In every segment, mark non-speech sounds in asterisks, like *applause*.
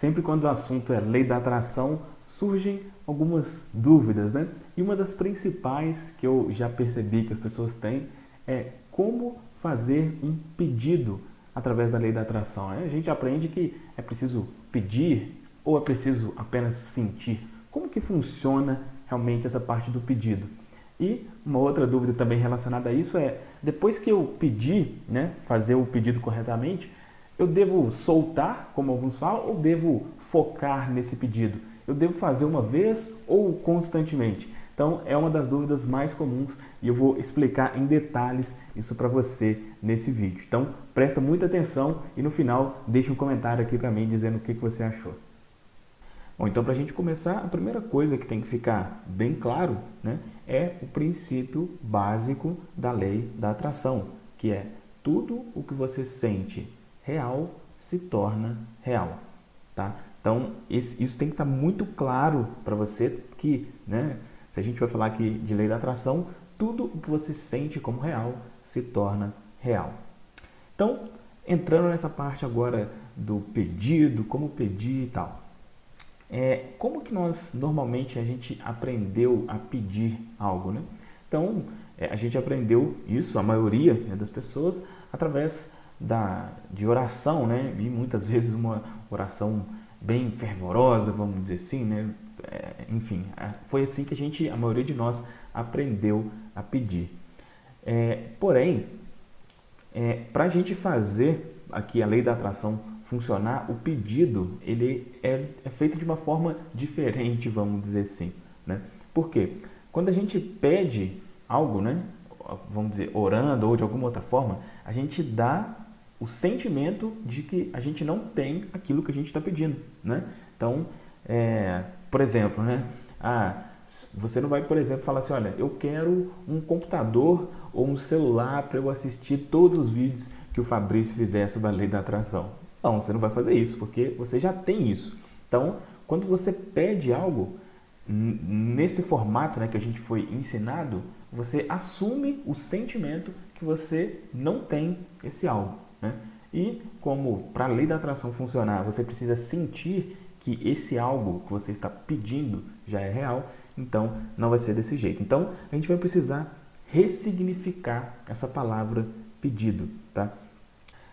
sempre quando o assunto é lei da atração, surgem algumas dúvidas, né? E uma das principais que eu já percebi que as pessoas têm é como fazer um pedido através da lei da atração. A gente aprende que é preciso pedir ou é preciso apenas sentir. Como que funciona realmente essa parte do pedido? E uma outra dúvida também relacionada a isso é, depois que eu pedir, né, fazer o pedido corretamente, eu devo soltar, como alguns falam, ou devo focar nesse pedido? Eu devo fazer uma vez ou constantemente? Então, é uma das dúvidas mais comuns e eu vou explicar em detalhes isso para você nesse vídeo. Então, presta muita atenção e no final deixe um comentário aqui para mim dizendo o que, que você achou. Bom, então para a gente começar, a primeira coisa que tem que ficar bem claro né, é o princípio básico da lei da atração, que é tudo o que você sente real se torna real. Tá? Então, isso tem que estar muito claro para você que, né, se a gente vai falar aqui de lei da atração, tudo o que você sente como real se torna real. Então, entrando nessa parte agora do pedido, como pedir e tal. É, como que nós, normalmente, a gente aprendeu a pedir algo, né? Então, é, a gente aprendeu isso, a maioria né, das pessoas, através da, de oração, né? E muitas *laughs* vezes uma oração bem fervorosa, vamos dizer assim, né? É, enfim, foi assim que a gente, a maioria de nós, aprendeu a pedir. É, porém, é, para a gente fazer aqui a lei da atração funcionar, o pedido ele é, é, feito de uma forma diferente, vamos dizer assim. Né? Por quê? Quando a gente pede algo, né? vamos dizer, orando ou de alguma outra forma, a gente dá o sentimento de que a gente não tem aquilo que a gente está pedindo, né? Então, é, por exemplo, né? Ah, você não vai, por exemplo, falar assim, olha, eu quero um computador ou um celular para eu assistir todos os vídeos que o Fabrício fizesse sobre a lei da atração. Não, você não vai fazer isso, porque você já tem isso. Então, quando você pede algo, nesse formato né, que a gente foi ensinado, você assume o sentimento que você não tem esse algo. Né? E como para a lei da atração funcionar, você precisa sentir que esse algo que você está pedindo já é real, então não vai ser desse jeito. Então a gente vai precisar ressignificar essa palavra pedido. Tá?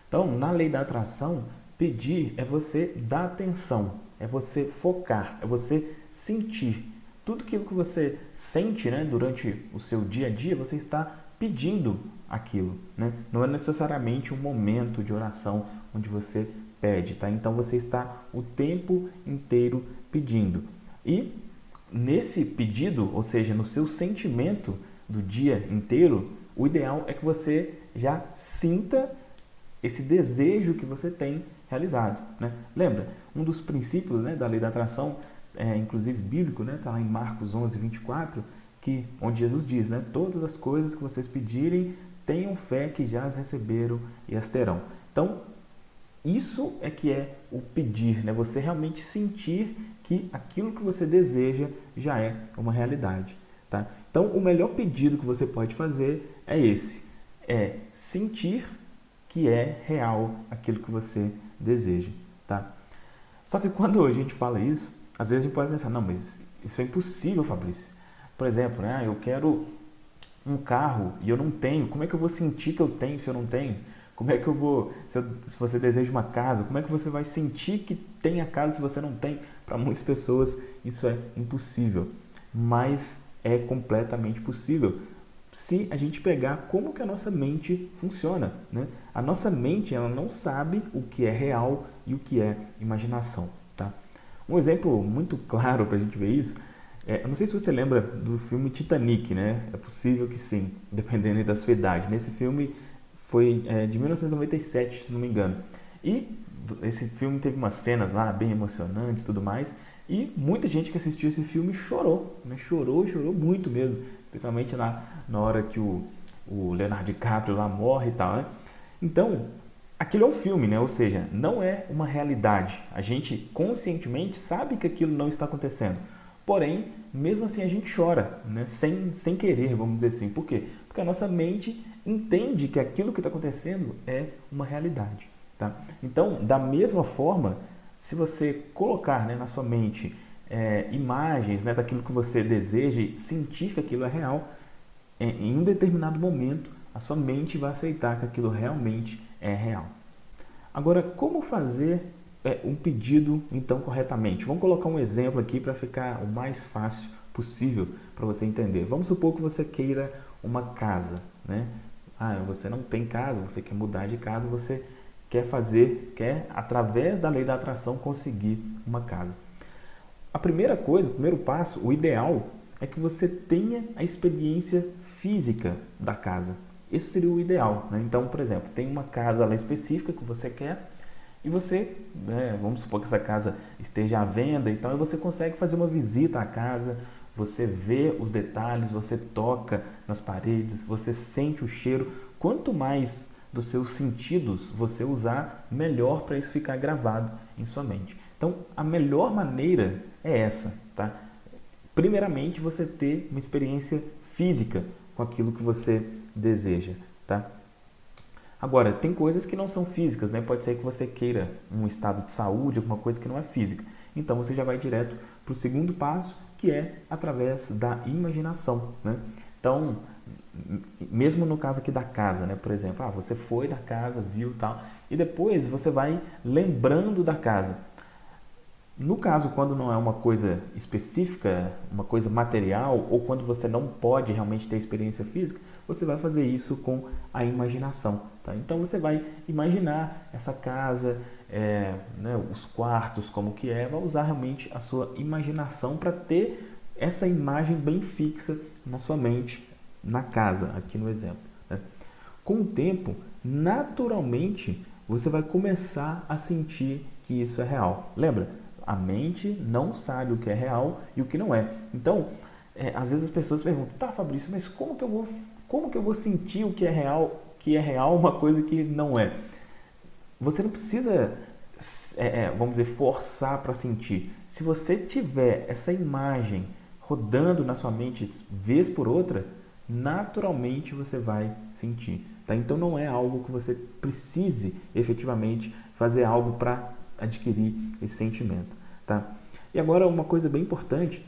Então, na lei da atração, pedir é você dar atenção, é você focar, é você sentir. Tudo aquilo que você sente né, durante o seu dia a dia, você está pedindo aquilo. Né? Não é necessariamente um momento de oração onde você pede, tá? Então você está o tempo inteiro pedindo. E nesse pedido, ou seja, no seu sentimento do dia inteiro, o ideal é que você já sinta esse desejo que você tem realizado. Né? Lembra, um dos princípios né, da lei da atração, é, inclusive bíblico, está né, tá lá em Marcos 11, 24, que, onde Jesus diz, né, todas as coisas que vocês pedirem, tenham fé que já as receberam e as terão. Então, isso é que é o pedir, né? você realmente sentir que aquilo que você deseja já é uma realidade. Tá? Então, o melhor pedido que você pode fazer é esse, é sentir que é real aquilo que você deseja. Tá? Só que quando a gente fala isso, às vezes a gente pode pensar, não, mas isso é impossível, Fabrício. Por exemplo, né, eu quero um carro e eu não tenho, como é que eu vou sentir que eu tenho se eu não tenho? Como é que eu vou, se, eu, se você deseja uma casa, como é que você vai sentir que tem a casa se você não tem? Para muitas pessoas isso é impossível, mas é completamente possível se a gente pegar como que a nossa mente funciona. Né? A nossa mente ela não sabe o que é real e o que é imaginação. Um exemplo muito claro para a gente ver isso é, eu não sei se você lembra do filme Titanic, né? É possível que sim, *laughs* dependendo da sua idade. Nesse filme foi é, de 1997, se não me engano. E esse filme teve umas cenas lá bem emocionantes e tudo mais. E muita gente que assistiu esse filme chorou, né? Chorou, chorou muito mesmo. Especialmente na, na hora que o, o Leonardo DiCaprio lá morre e tal, né? Então, aquilo é um filme, né? Ou seja, não é uma realidade. A gente conscientemente sabe que aquilo não está acontecendo. Porém, mesmo assim a gente chora, né? sem, sem querer, vamos dizer assim. Por quê? Porque a nossa mente entende que aquilo que está acontecendo é uma realidade. Tá? Então, da mesma forma, se você colocar né, na sua mente é, imagens né, daquilo que você deseja, sentir que aquilo é real, é, em um determinado momento a sua mente vai aceitar que aquilo realmente é real. Agora, como fazer é, um pedido então corretamente? Vamos colocar um exemplo aqui para ficar o mais fácil possível para você entender. Vamos supor que você queira uma casa, né? Ah, você não tem casa, você quer mudar de casa, você quer fazer, quer através da lei da atração conseguir uma casa. A primeira coisa, o primeiro passo, o ideal é que você tenha a experiência física da casa. Esse seria o ideal. Né? Então, por exemplo, tem uma casa lá específica que você quer e você, né, vamos supor que essa casa esteja à venda e tal, e você consegue fazer uma visita à casa, você vê os detalhes, você toca nas paredes, você sente o cheiro. Quanto mais dos seus sentidos você usar, melhor para isso ficar gravado em sua mente. Então, a melhor maneira é essa, tá? Primeiramente, você ter uma experiência física com aquilo que você deseja, tá? Agora, tem coisas que não são físicas, né? Pode ser que você queira um estado de saúde, alguma coisa que não é física. Então, você já vai direto para o segundo passo, que é através da imaginação, né? Então, mesmo no caso aqui da casa, né? Por exemplo, ah, você foi da casa, viu tal, e depois você vai lembrando da casa. No caso, quando não é uma coisa específica, uma coisa material, ou quando você não pode realmente ter experiência física, você vai fazer isso com a imaginação. Tá? Então você vai imaginar essa casa, é, né, os quartos, como que é, vai usar realmente a sua imaginação para ter essa imagem bem fixa na sua mente, na casa, aqui no exemplo. Né? Com o tempo, naturalmente, você vai começar a sentir que isso é real. Lembra? A mente não sabe o que é real e o que não é. Então, é, às vezes as pessoas perguntam, tá Fabrício, mas como que eu vou, como que eu vou sentir o que é real, que é real uma coisa que não é? Você não precisa, é, é, vamos dizer, forçar para sentir. Se você tiver essa imagem rodando na sua mente vez por outra, naturalmente você vai sentir. Tá? Então não é algo que você precise efetivamente fazer algo para adquirir esse sentimento. Tá? E agora uma coisa bem importante,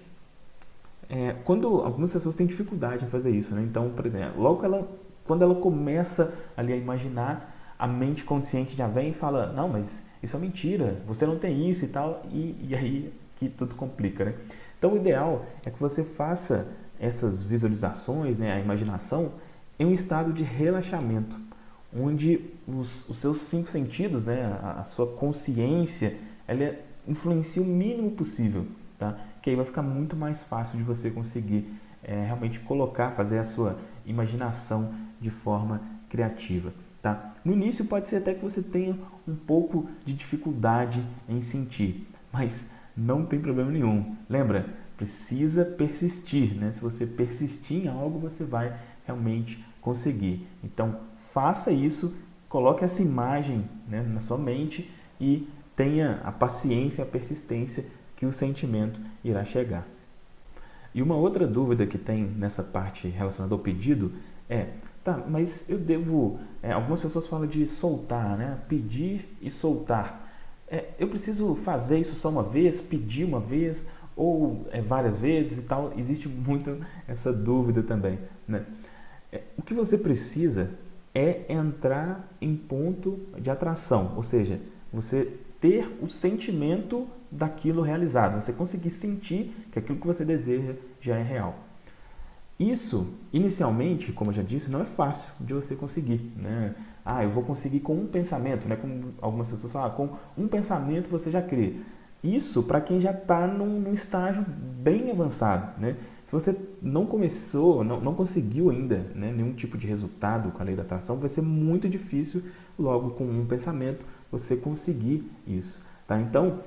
é, quando algumas pessoas têm dificuldade em fazer isso, né? então, por exemplo, logo ela, quando ela começa ali a imaginar, a mente consciente já vem e fala, não, mas isso é mentira, você não tem isso e tal, e, e aí que tudo complica, né? Então o ideal é que você faça essas visualizações, né, a imaginação, em um estado de relaxamento, onde os, os seus cinco sentidos, né, a, a sua consciência, ela influencia o mínimo possível, tá? Que aí vai ficar muito mais fácil de você conseguir é, realmente colocar, fazer a sua imaginação de forma criativa, tá? No início pode ser até que você tenha um pouco de dificuldade em sentir, mas não tem problema nenhum. Lembra? Precisa persistir, né? Se você persistir em algo, você vai realmente conseguir. Então, faça isso, coloque essa imagem né, na sua mente e tenha a paciência, a persistência que o sentimento irá chegar. E uma outra dúvida que tem nessa parte relacionada ao pedido é, tá, mas eu devo, é, algumas pessoas falam de soltar, né? Pedir e soltar. É, eu preciso fazer isso só uma vez, pedir uma vez ou é, várias vezes e tal? Existe muito essa dúvida também, né? É, o que você precisa é entrar em ponto de atração, ou seja, você ter o sentimento daquilo realizado, você conseguir sentir que aquilo que você deseja já é real. Isso, inicialmente, como eu já disse, não é fácil de você conseguir. Né? Ah, eu vou conseguir com um pensamento, né? como algumas pessoas falam, ah, com um pensamento você já crê. Isso para quem já está num, num, estágio bem avançado. Né? Se você não começou, não, não conseguiu ainda né, nenhum tipo de resultado com a lei da atração, vai ser muito difícil, logo com um pensamento, você conseguir isso. Tá? Então,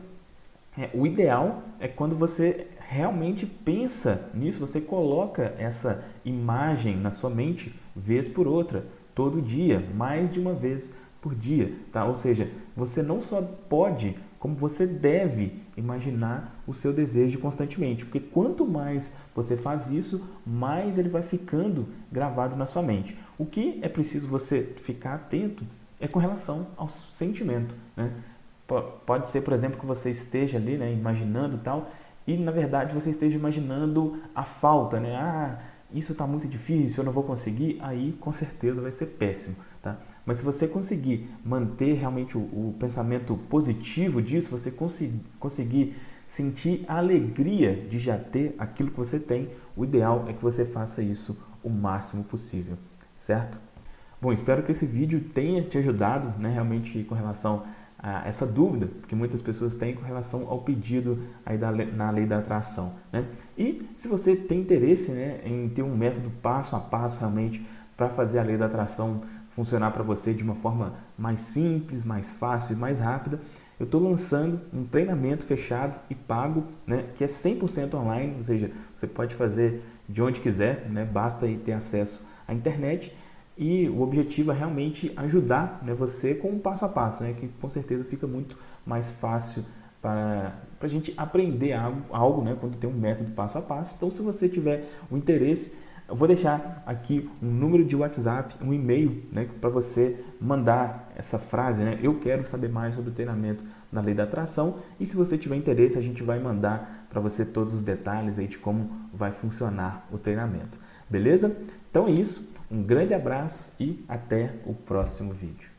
é, o ideal é quando você realmente pensa nisso, você coloca essa imagem na sua mente vez por outra, todo dia, mais de uma vez por dia. Tá? Ou seja, você não só pode como você deve imaginar o seu desejo constantemente, porque quanto mais você faz isso, mais ele vai ficando gravado na sua mente. O que é preciso você ficar atento é com relação ao sentimento. Né? Pode ser, por exemplo, que você esteja ali, né, imaginando tal, e na verdade você esteja imaginando a falta, né? Ah, isso está muito difícil, eu não vou conseguir, aí com certeza vai ser péssimo? Mas se você conseguir manter realmente o, o pensamento positivo disso, você conseguir, conseguir sentir a alegria de já ter aquilo que você tem, o ideal é que você faça isso o máximo possível, certo? Bom, espero que esse vídeo tenha te ajudado, né, realmente com relação a essa dúvida que muitas pessoas têm com relação ao pedido aí da, na lei da atração, né? E se você tem interesse, né, em ter um método passo a passo realmente para fazer a lei da atração funcionar para você de uma forma mais simples, mais fácil e mais rápida, eu estou lançando um treinamento fechado e pago, né, que é 100% online, ou seja, você pode fazer de onde quiser, né, basta ter acesso à internet e o objetivo é realmente ajudar né, você com um passo a passo, né, que com certeza fica muito mais fácil para a gente aprender algo, algo né, quando tem um método passo a passo. Então, se você tiver o interesse, eu vou deixar aqui um número de WhatsApp, um e-mail, né, para você mandar essa frase, né? Eu quero saber mais sobre o treinamento na lei da atração. E se você tiver interesse, a gente vai mandar para você todos os detalhes aí de como vai funcionar o treinamento. Beleza? Então é isso. Um grande abraço e até o próximo vídeo.